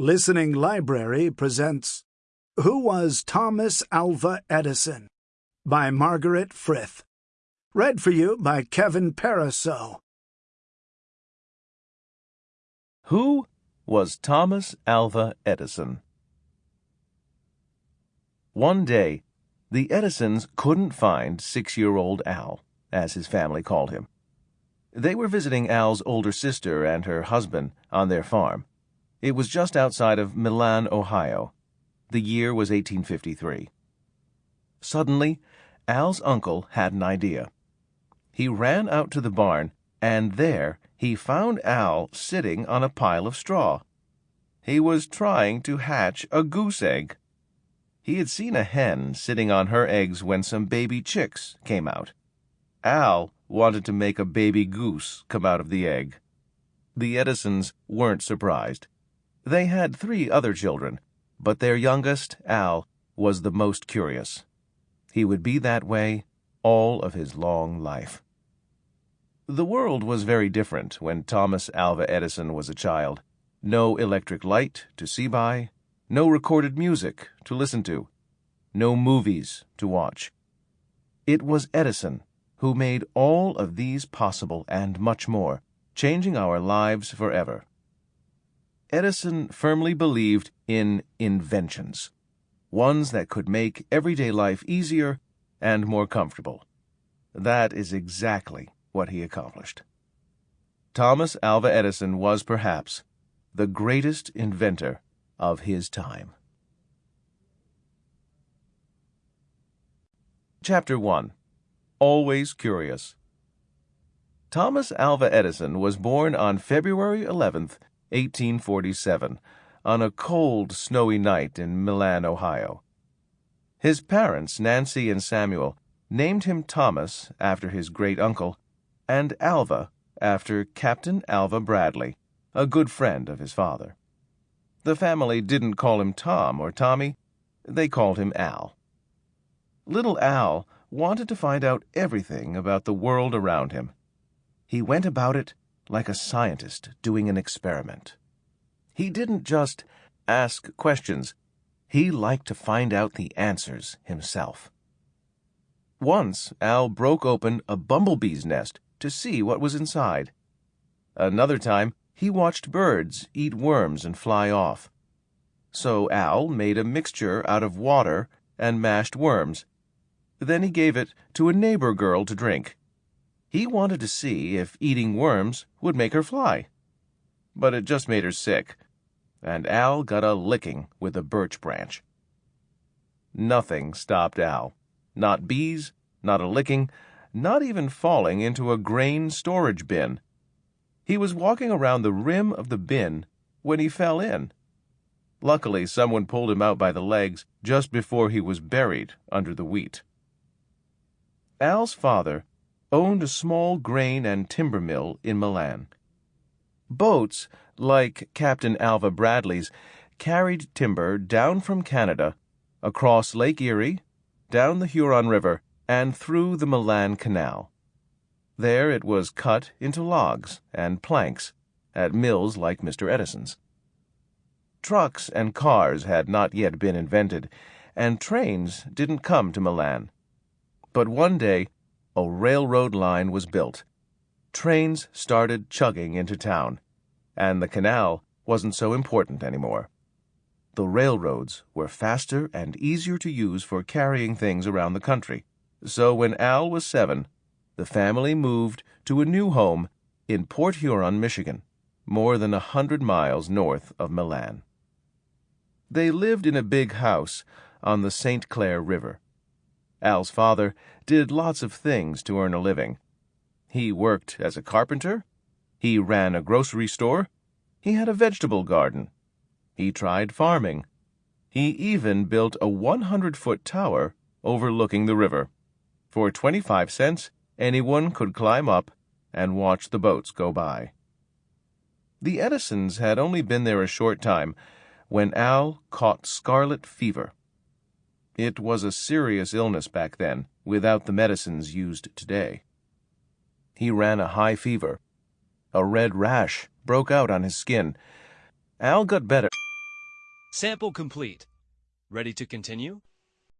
Listening Library presents Who Was Thomas Alva Edison? by Margaret Frith. Read for you by Kevin Pariseau. Who was Thomas Alva Edison? One day, the Edisons couldn't find six year old Al, as his family called him. They were visiting Al's older sister and her husband on their farm. It was just outside of Milan, Ohio. The year was 1853. Suddenly, Al's uncle had an idea. He ran out to the barn, and there he found Al sitting on a pile of straw. He was trying to hatch a goose egg. He had seen a hen sitting on her eggs when some baby chicks came out. Al wanted to make a baby goose come out of the egg. The Edisons weren't surprised. They had three other children, but their youngest, Al, was the most curious. He would be that way all of his long life. The world was very different when Thomas Alva Edison was a child. No electric light to see by, no recorded music to listen to, no movies to watch. It was Edison who made all of these possible and much more, changing our lives forever. Edison firmly believed in inventions, ones that could make everyday life easier and more comfortable. That is exactly what he accomplished. Thomas Alva Edison was perhaps the greatest inventor of his time. Chapter 1 Always Curious Thomas Alva Edison was born on February 11th, 1847, on a cold, snowy night in Milan, Ohio. His parents, Nancy and Samuel, named him Thomas after his great uncle, and Alva after Captain Alva Bradley, a good friend of his father. The family didn't call him Tom or Tommy, they called him Al. Little Al wanted to find out everything about the world around him. He went about it like a scientist doing an experiment. He didn't just ask questions, he liked to find out the answers himself. Once, Al broke open a bumblebee's nest to see what was inside. Another time, he watched birds eat worms and fly off. So Al made a mixture out of water and mashed worms. Then he gave it to a neighbor girl to drink. He wanted to see if eating worms would make her fly. But it just made her sick, and Al got a licking with a birch branch. Nothing stopped Al. Not bees, not a licking, not even falling into a grain storage bin. He was walking around the rim of the bin when he fell in. Luckily, someone pulled him out by the legs just before he was buried under the wheat. Al's father owned a small grain and timber mill in Milan. Boats, like Captain Alva Bradley's, carried timber down from Canada, across Lake Erie, down the Huron River, and through the Milan Canal. There it was cut into logs and planks at mills like Mr. Edison's. Trucks and cars had not yet been invented, and trains didn't come to Milan. But one day, a railroad line was built. Trains started chugging into town, and the canal wasn't so important anymore. The railroads were faster and easier to use for carrying things around the country. So when Al was seven, the family moved to a new home in Port Huron, Michigan, more than a hundred miles north of Milan. They lived in a big house on the St. Clair River. Al's father did lots of things to earn a living. He worked as a carpenter, he ran a grocery store, he had a vegetable garden, he tried farming, he even built a 100 foot tower overlooking the river. For 25 cents, anyone could climb up and watch the boats go by. The Edisons had only been there a short time when Al caught scarlet fever. It was a serious illness back then, without the medicines used today. He ran a high fever. A red rash broke out on his skin. Al got better. Sample complete. Ready to continue?